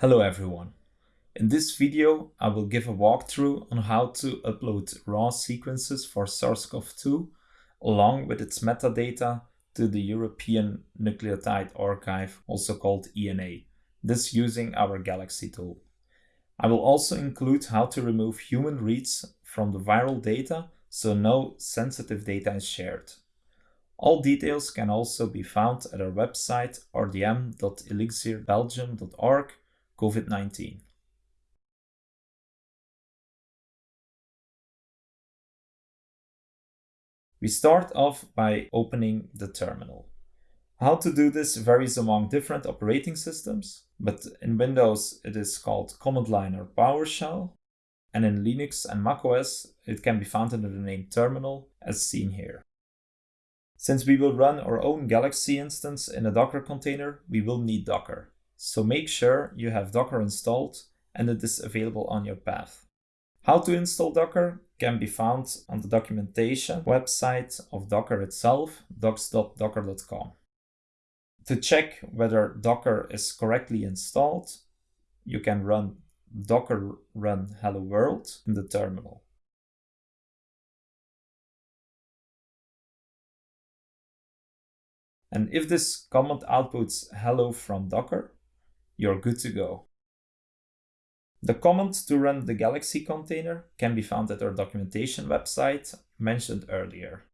Hello everyone. In this video, I will give a walkthrough on how to upload raw sequences for SARS-CoV-2 along with its metadata to the European Nucleotide Archive, also called ENA, this using our Galaxy tool. I will also include how to remove human reads from the viral data so no sensitive data is shared. All details can also be found at our website rdm.elixirbelgium.org COVID-19. We start off by opening the terminal. How to do this varies among different operating systems, but in Windows it is called command line or PowerShell, and in Linux and macOS it can be found under the name terminal as seen here. Since we will run our own Galaxy instance in a Docker container, we will need Docker. So make sure you have Docker installed and it is available on your path. How to install Docker can be found on the documentation website of Docker itself, docs.docker.com. To check whether Docker is correctly installed, you can run docker run hello world in the terminal. And if this command outputs hello from Docker, you're good to go. The command to run the Galaxy container can be found at our documentation website mentioned earlier.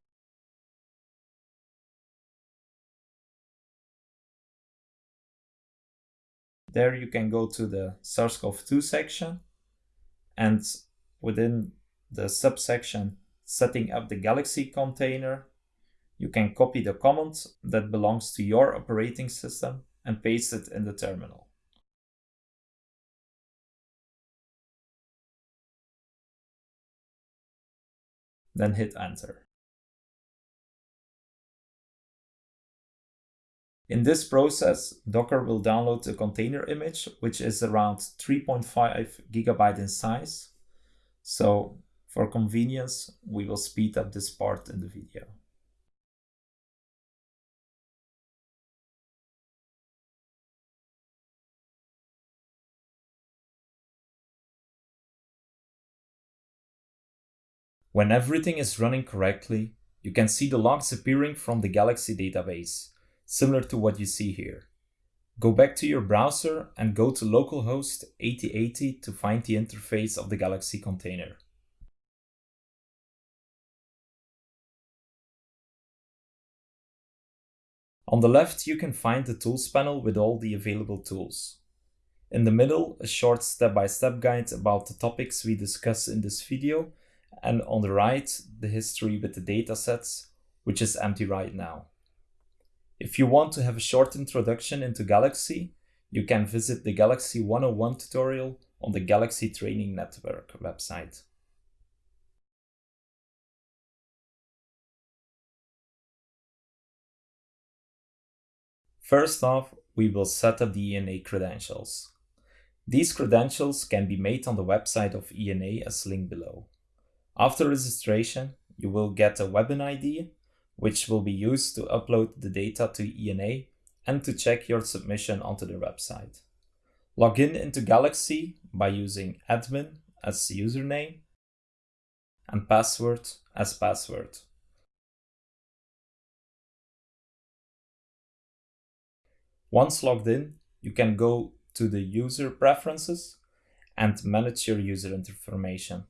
There you can go to the SARS-CoV-2 section and within the subsection setting up the Galaxy container, you can copy the command that belongs to your operating system and paste it in the terminal. Then hit enter. In this process, Docker will download the container image, which is around 3.5 gigabyte in size. So for convenience, we will speed up this part in the video. When everything is running correctly, you can see the logs appearing from the Galaxy database, similar to what you see here. Go back to your browser and go to localhost 8080 to find the interface of the Galaxy container. On the left, you can find the tools panel with all the available tools. In the middle, a short step-by-step -step guide about the topics we discuss in this video and on the right, the history with the datasets, which is empty right now. If you want to have a short introduction into Galaxy, you can visit the Galaxy 101 tutorial on the Galaxy Training Network website. First off, we will set up the ENA credentials. These credentials can be made on the website of ENA as linked below. After registration, you will get a Webin ID, which will be used to upload the data to ENA and to check your submission onto the website. Log in into Galaxy by using admin as username and password as password. Once logged in, you can go to the user preferences and manage your user information.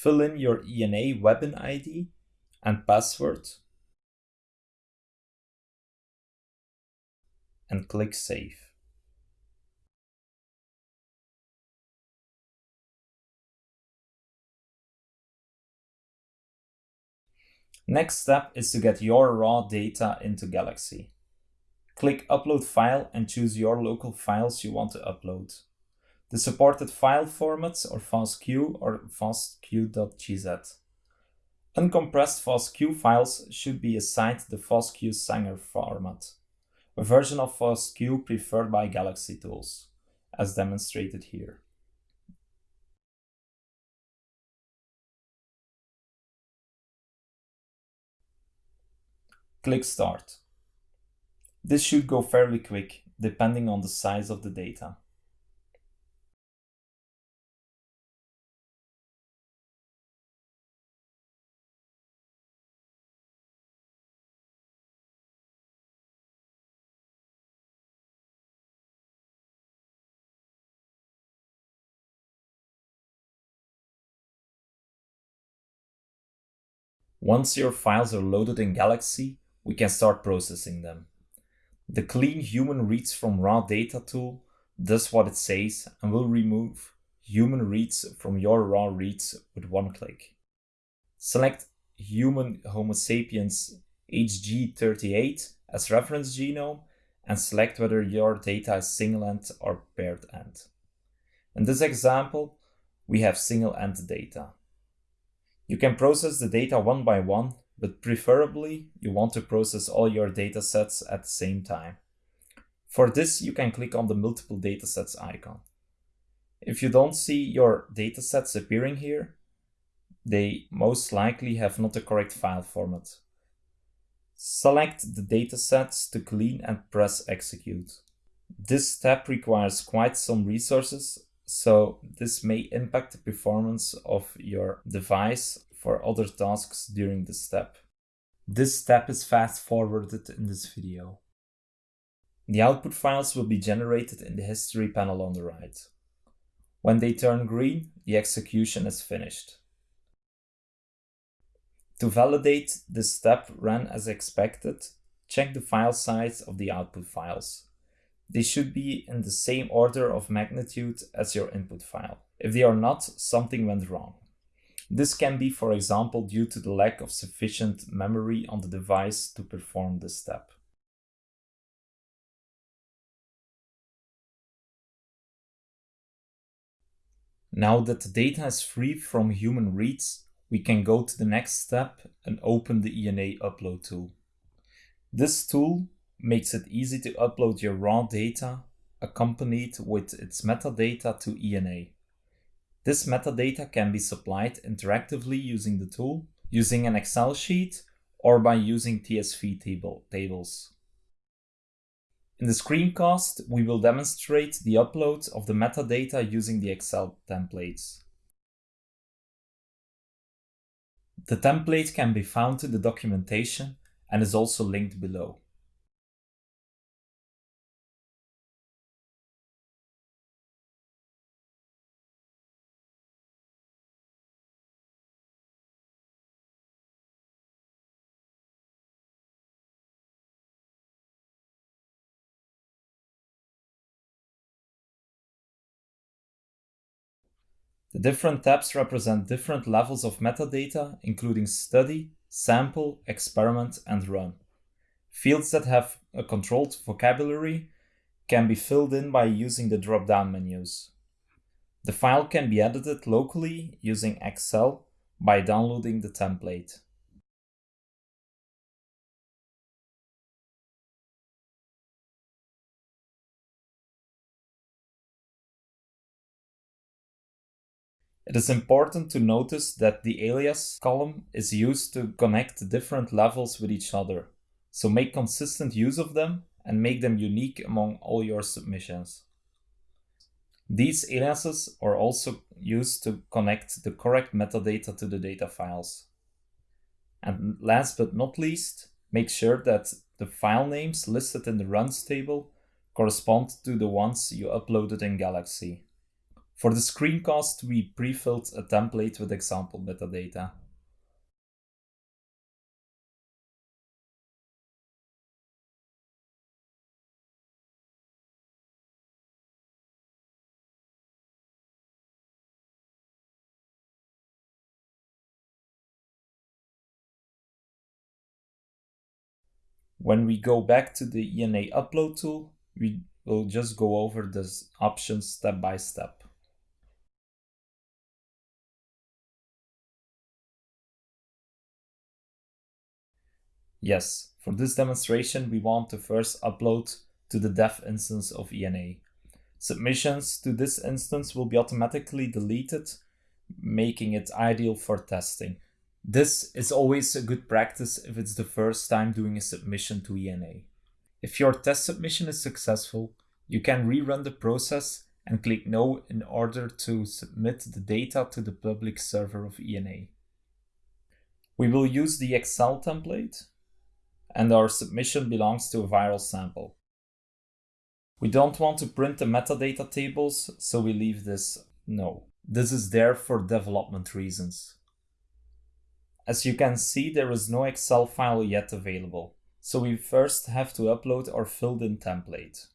Fill in your ENA Webin ID and password and click Save. Next step is to get your raw data into Galaxy. Click Upload File and choose your local files you want to upload. The supported file formats are FASTQ or fastq.gz. Uncompressed FASTQ files should be assigned the FASTQ Sanger format, a version of FASTQ preferred by Galaxy tools, as demonstrated here. Click Start. This should go fairly quick, depending on the size of the data. Once your files are loaded in Galaxy, we can start processing them. The Clean Human Reads from Raw Data tool does what it says and will remove human reads from your raw reads with one click. Select human Homo sapiens HG38 as reference genome and select whether your data is single-end or paired-end. In this example, we have single-end data. You can process the data one by one, but preferably you want to process all your datasets at the same time. For this, you can click on the multiple datasets icon. If you don't see your datasets appearing here, they most likely have not the correct file format. Select the datasets to clean and press execute. This step requires quite some resources so this may impact the performance of your device for other tasks during the step. This step is fast forwarded in this video. The output files will be generated in the history panel on the right. When they turn green, the execution is finished. To validate this step ran as expected, check the file size of the output files. They should be in the same order of magnitude as your input file. If they are not, something went wrong. This can be, for example, due to the lack of sufficient memory on the device to perform this step. Now that the data is free from human reads, we can go to the next step and open the ENA upload tool. This tool makes it easy to upload your raw data accompanied with its metadata to ENA. This metadata can be supplied interactively using the tool, using an Excel sheet, or by using TSV table tables. In the screencast, we will demonstrate the upload of the metadata using the Excel templates. The template can be found in the documentation and is also linked below. The different tabs represent different levels of metadata, including study, sample, experiment, and run. Fields that have a controlled vocabulary can be filled in by using the drop-down menus. The file can be edited locally using Excel by downloading the template. It is important to notice that the alias column is used to connect different levels with each other. So make consistent use of them and make them unique among all your submissions. These aliases are also used to connect the correct metadata to the data files. And last but not least, make sure that the file names listed in the runs table correspond to the ones you uploaded in Galaxy. For the screencast, we pre-filled a template with example metadata. When we go back to the ENA upload tool, we will just go over the options step by step. Yes, for this demonstration we want to first upload to the dev instance of ENA. Submissions to this instance will be automatically deleted, making it ideal for testing. This is always a good practice if it's the first time doing a submission to ENA. If your test submission is successful, you can rerun the process and click No in order to submit the data to the public server of ENA. We will use the Excel template and our submission belongs to a viral sample. We don't want to print the metadata tables, so we leave this no. This is there for development reasons. As you can see, there is no Excel file yet available, so we first have to upload our filled-in template.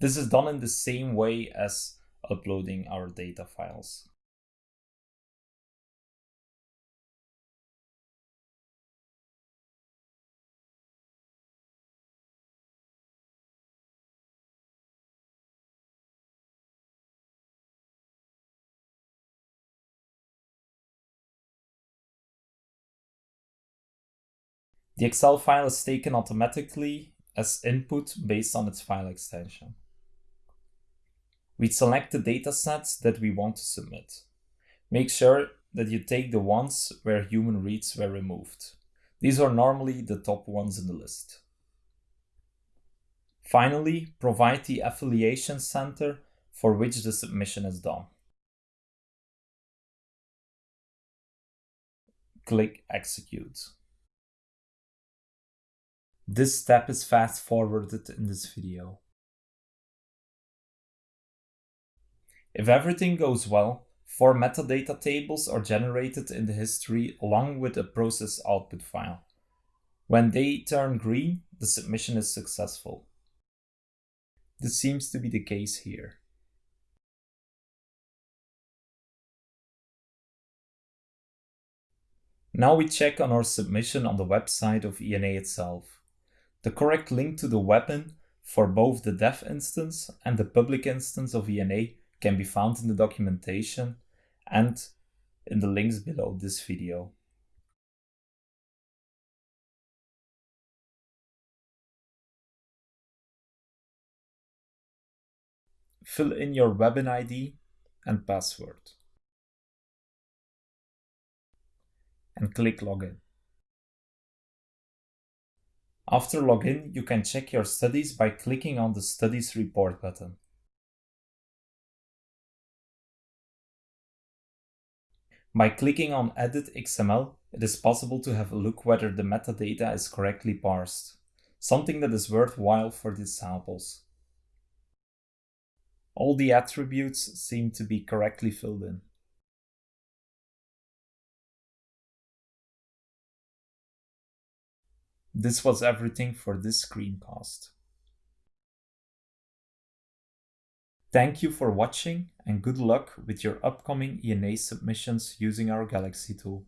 This is done in the same way as uploading our data files. The Excel file is taken automatically as input based on its file extension. We select the datasets that we want to submit. Make sure that you take the ones where human reads were removed. These are normally the top ones in the list. Finally, provide the affiliation center for which the submission is done. Click Execute. This step is fast forwarded in this video. If everything goes well, four metadata tables are generated in the history along with a process output file. When they turn green, the submission is successful. This seems to be the case here. Now we check on our submission on the website of ENA itself. The correct link to the Webin for both the dev instance and the public instance of ENA can be found in the documentation and in the links below this video. Fill in your Webin ID and password. And click Login. After login, you can check your studies by clicking on the Studies Report button. By clicking on Edit XML, it is possible to have a look whether the metadata is correctly parsed, something that is worthwhile for these samples. All the attributes seem to be correctly filled in. This was everything for this screencast. Thank you for watching and good luck with your upcoming ENA submissions using our Galaxy tool.